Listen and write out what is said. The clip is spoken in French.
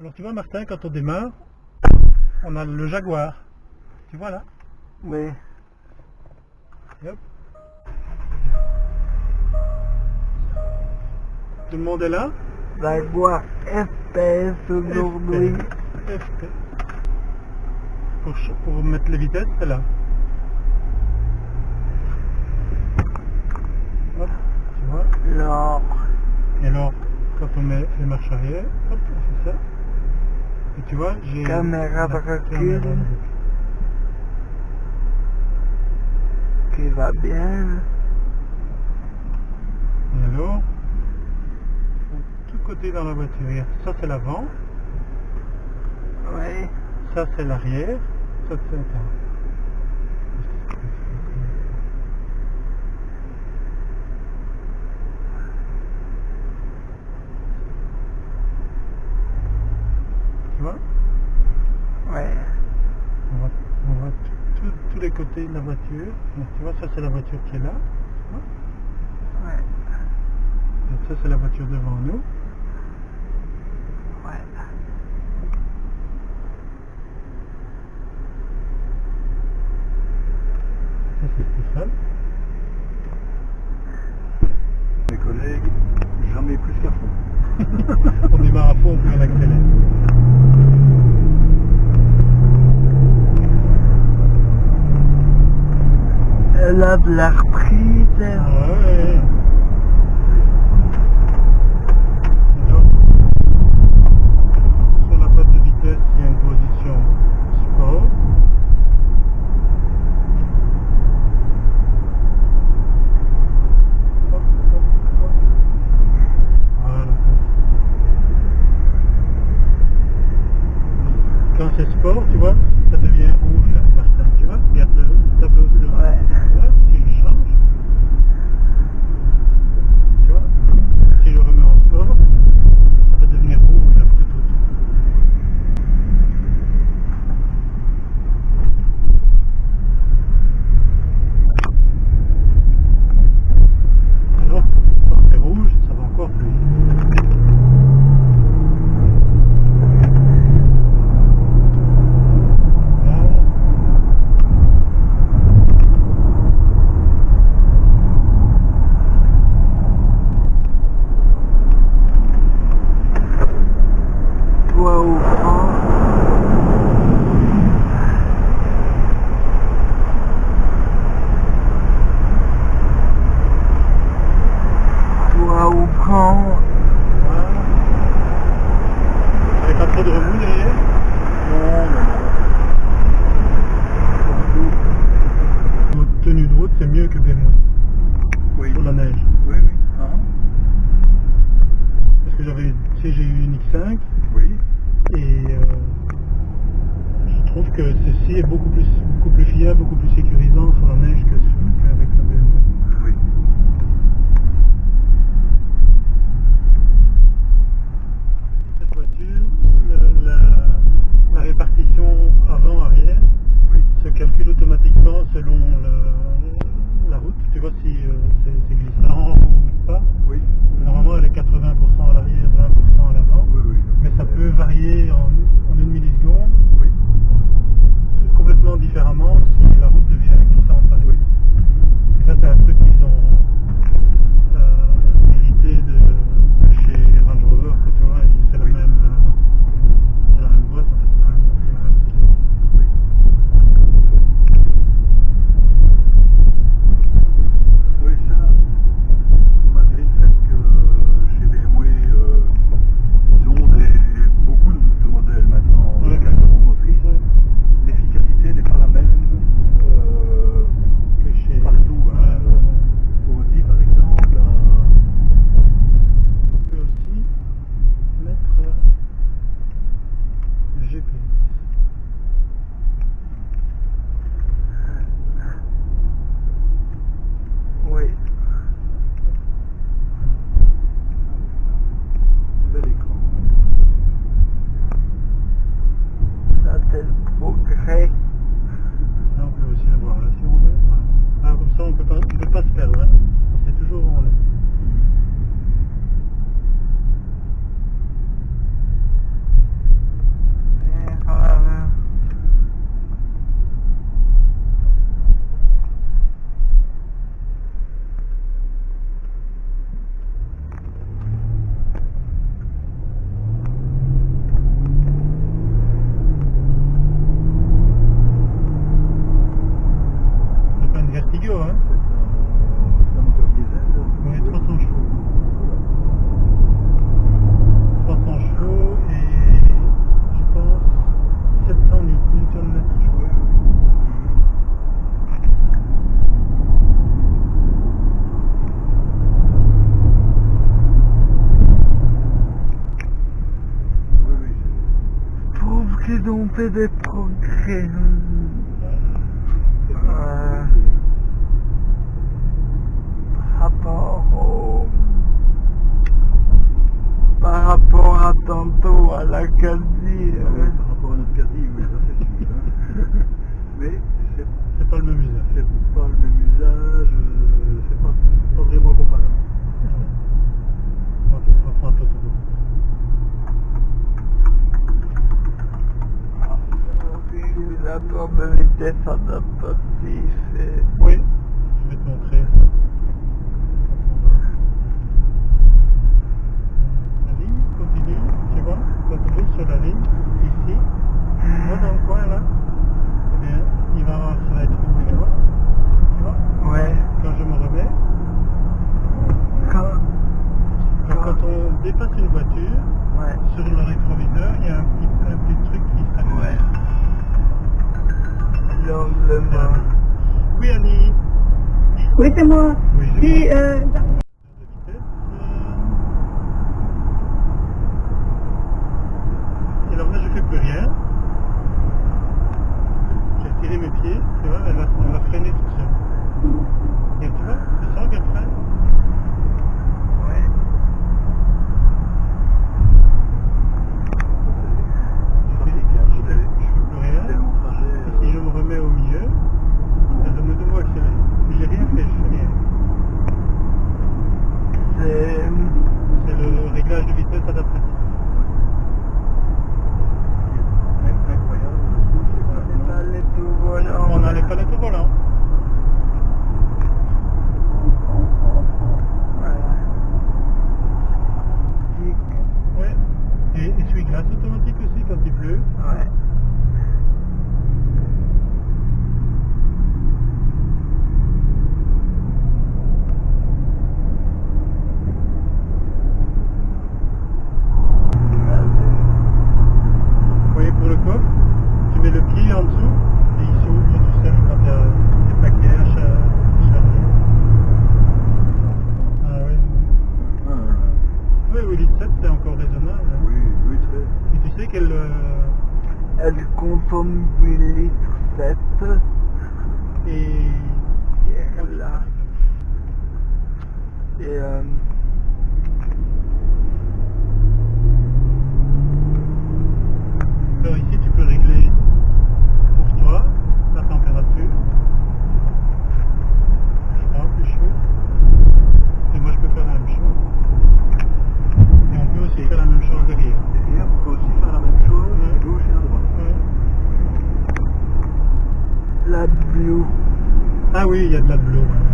Alors tu vois Martin, quand on démarre, on a le Jaguar. Tu vois là Oui. Hop. Tout le monde est là Jaguar FPS aujourd'hui. FP. Pour, pour mettre les vitesses, c'est là. Hop, tu vois Non. Et alors, quand on met les marches arrière, hop, on fait ça. Et tu vois, j'ai... Caméra de recul. Qui va bien? Et alors, tout côté dans la voiture, ça c'est l'avant, Oui. ça c'est l'arrière, ça c'est l'avant. Tu vois Oui. On voit, on voit tout- tout- de la voiture. Donc, tu vois, ça c'est la voiture qui est là. vois Ouais. Ça c'est la voiture devant nous. Ouais. Ça c'est. Mes collègues, jamais plus qu'à fond. on démarre à fond, puis on accélère. Elle a de la reprise. Ouais. Alors, Sur la boîte de vitesse, il y a une position sport. Hop, hop, hop. Voilà. Quand c'est sport, tu vois, ça devient rouge là, Martin. Tu vois, regarde le tableau bleu. Ouais. Là, si je change, tu vois, si je le remets en sport, ça va devenir rouge là, tout autour. Alors, quand c'est rouge, ça va encore plus vite. Voilà. Toi au grand. Toi au grand. Voilà. Avec pas trop de remous derrière Non, non, Votre tenue de route, c'est mieux que BMW non. Oui. sur la neige. Oui, oui. Hein Parce que j'avais, tu sais, j'ai eu une X5 Oui. et euh, je trouve que ceci est beaucoup plus, beaucoup plus fiable, beaucoup plus sécurisant sur la neige que qu'avec la BMW. Oui. Cette voiture, le- la, la répartition avant-arrière Oui. se calcule automatiquement selon le- la route. Tu vois si euh, c'est c'est glissant ou pas. Oui. Normalement, elle est 80% à l'arrière, 20% à l'avant. Oui, oui. Mais ça peut varier en, en une milliseconde Oui. Complètement différemment si la route devient glissante. Oui. peu des progrès. Euh, rapport au, par rapport à tantôt à la quasi. Ah oui, euh. par rapport à notre quasi, oui, ça c'est sûr. Hein. Mais c'est pas le même usage. C'est pas le même usage, euh, c'est pas, pas, vraiment comparable. la probabilité sans passif et... Oui, je vais te montrer. La ligne continue, tu vois, continue sur la ligne, ici, moi dans le coin là. Laissez-moi. Oui, oui, il y a de la bleue.